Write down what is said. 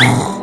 I